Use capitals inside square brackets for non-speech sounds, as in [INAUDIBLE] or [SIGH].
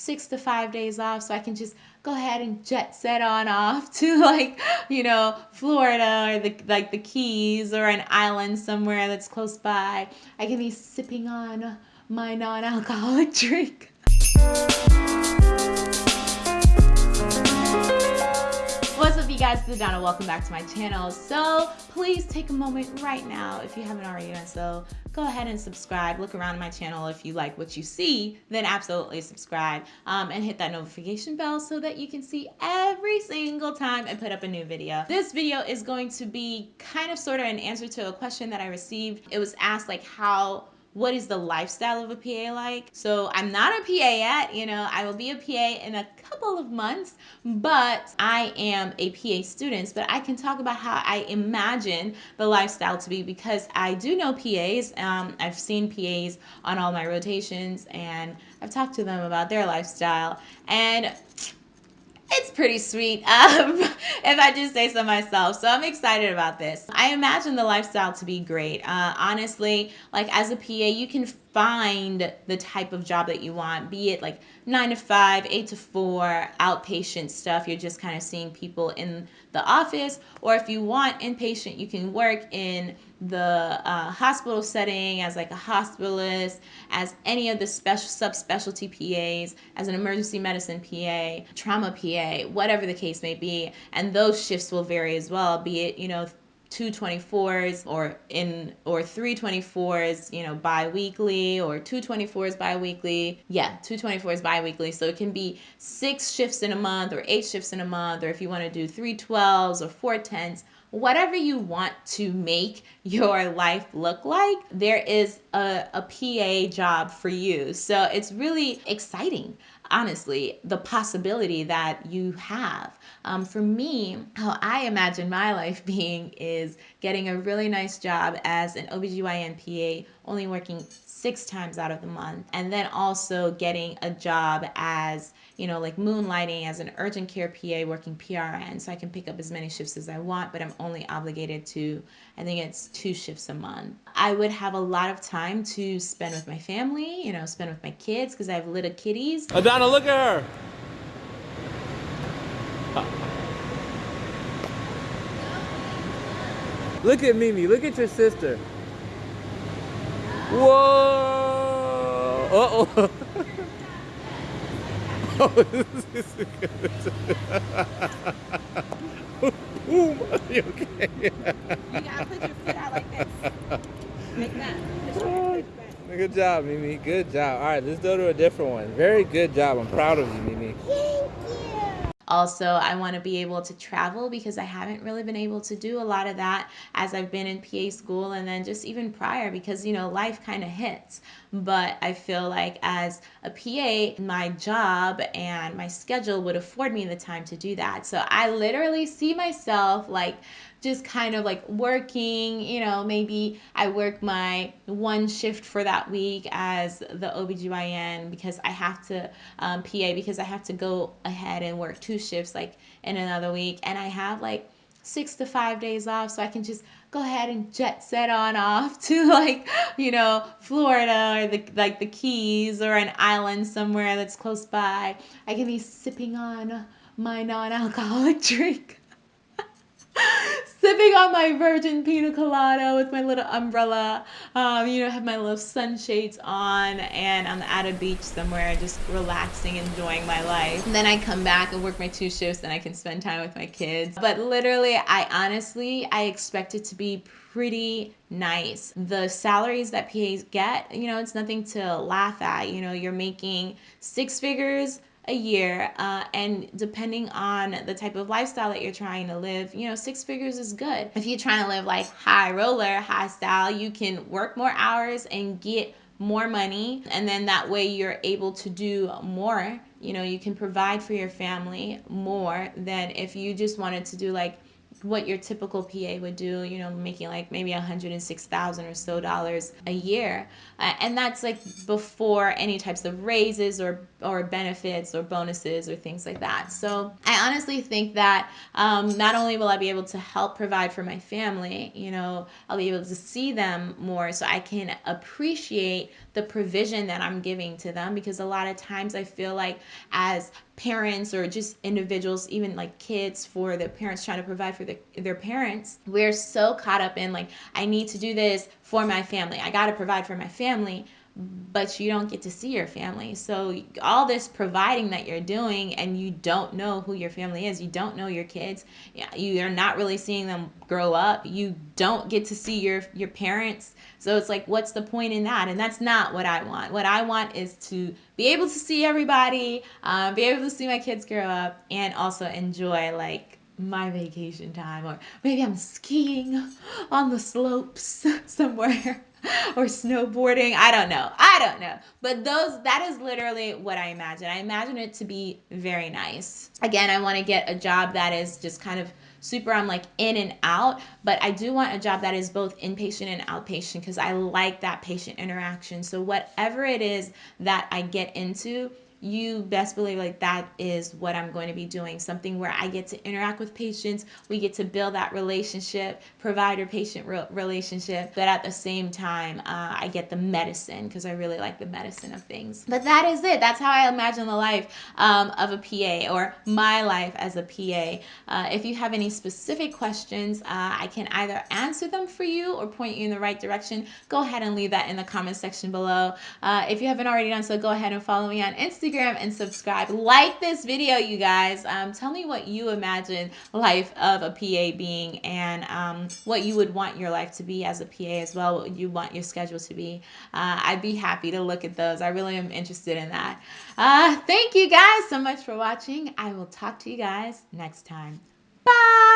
six to five days off so I can just go ahead and jet set on off [LAUGHS] to like, you know, Florida or the like the Keys or an island somewhere that's close by. I can be sipping on my non-alcoholic [LAUGHS] drink. Guys, this is Donna. Welcome back to my channel. So please take a moment right now if you haven't already done so go ahead and subscribe. Look around my channel. If you like what you see, then absolutely subscribe um, and hit that notification bell so that you can see every single time I put up a new video. This video is going to be kind of sort of an answer to a question that I received. It was asked like how what is the lifestyle of a PA like? So I'm not a PA yet, you know, I will be a PA in a couple of months, but I am a PA student, but I can talk about how I imagine the lifestyle to be because I do know PAs. Um, I've seen PAs on all my rotations and I've talked to them about their lifestyle and it's pretty sweet [LAUGHS] um, if I do say so myself. So I'm excited about this. I imagine the lifestyle to be great. Uh, honestly, like as a PA, you can find the type of job that you want, be it like nine to five, eight to four, outpatient stuff. You're just kind of seeing people in the office. Or if you want inpatient, you can work in the uh, hospital setting as like a hospitalist, as any of the special subspecialty PAs, as an emergency medicine PA, trauma PA, whatever the case may be. And those shifts will vary as well, be it, you know, two 24s or in or three 24s you know bi-weekly or two 24s bi-weekly. Yeah two 24s bi-weekly. So it can be six shifts in a month or eight shifts in a month or if you want to do three 12s or four 10s whatever you want to make your life look like, there is a, a PA job for you. So it's really exciting, honestly, the possibility that you have. Um, for me, how I imagine my life [LAUGHS] being is getting a really nice job as an OBGYN PA, only working six times out of the month, and then also getting a job as you know, like moonlighting as an urgent care PA working PRN. So I can pick up as many shifts as I want, but I'm only obligated to, I think it's two shifts a month. I would have a lot of time to spend with my family, you know, spend with my kids because I have little kitties. Adana, look at her. Look at Mimi, look at your sister. Whoa! Uh-oh. [LAUGHS] You okay? [LAUGHS] You gotta put your foot out like this. Like that. [LAUGHS] Good job, Mimi. Good job. All right, let's go to a different one. Very good job. I'm proud of you, Mimi. Also, I want to be able to travel because I haven't really been able to do a lot of that as I've been in PA school and then just even prior because, you know, life kind of hits. But I feel like as a PA, my job and my schedule would afford me the time to do that. So I literally see myself like just kind of like working, you know, maybe I work my one shift for that week as the OBGYN because I have to um, PA because I have to go ahead and work two shifts like in another week and I have like six to five days off so I can just go ahead and jet set on off to like you know Florida or the like the Keys or an island somewhere that's close by. I can be sipping on my non-alcoholic [LAUGHS] drink sipping on my virgin pina colada with my little umbrella. Um, you know, have my little sunshades on, and I'm at a beach somewhere, just relaxing, enjoying my life. And then I come back and work my two shifts, and I can spend time with my kids. But literally, I honestly, I expect it to be pretty nice. The salaries that PAs get, you know, it's nothing to laugh at. You know, you're making six figures a year uh, and depending on the type of lifestyle that you're trying to live you know six figures is good. If you're trying to live like high roller high style you can work more hours and get more money and then that way you're able to do more. You know you can provide for your family more than if you just wanted to do like what your typical PA would do, you know, making like maybe 106,000 or so dollars a year. Uh, and that's like before any types of raises or, or benefits or bonuses or things like that. So I honestly think that um, not only will I be able to help provide for my family, you know, I'll be able to see them more so I can appreciate the provision that I'm giving to them because a lot of times I feel like as parents or just individuals, even like kids for the parents trying to provide for the, their parents, we're so caught up in like, I need to do this for my family. I got to provide for my family but you don't get to see your family. So all this providing that you're doing and you don't know who your family is, you don't know your kids, you are not really seeing them grow up. You don't get to see your your parents. So it's like what's the point in that? And that's not what I want. What I want is to be able to see everybody, uh, be able to see my kids grow up and also enjoy like my vacation time or maybe I'm skiing on the slopes [LAUGHS] somewhere [LAUGHS] or snowboarding. I don't know. I don't know. But those that is literally what I imagine. I imagine it to be very nice. Again, I want to get a job that is just kind of super I'm like in and out, but I do want a job that is both inpatient and outpatient because I like that patient interaction. So whatever it is that I get into, you best believe like that is what I'm going to be doing. Something where I get to interact with patients, we get to build that relationship, provider patient re- relationship, but at the same time, uh, I get the medicine because I really like the medicine of things. But that is it. That's how I imagine the life um, of a PA or my life as a PA. Uh, if you have any specific questions, uh, I can either answer them for you or point you in the right direction. Go ahead and leave that in the comment section below. Uh, if you haven't already done so, go ahead and follow me on Instagram Instagram and subscribe. Like this video, you guys. Um, tell me what you imagine life of a PA being and um, what you would want your life to be as a PA as well, what you want your schedule to be. Uh, I'd be happy to look at those. I really am interested in that. Uh, thank you guys so much for watching. I will talk to you guys next time. Bye!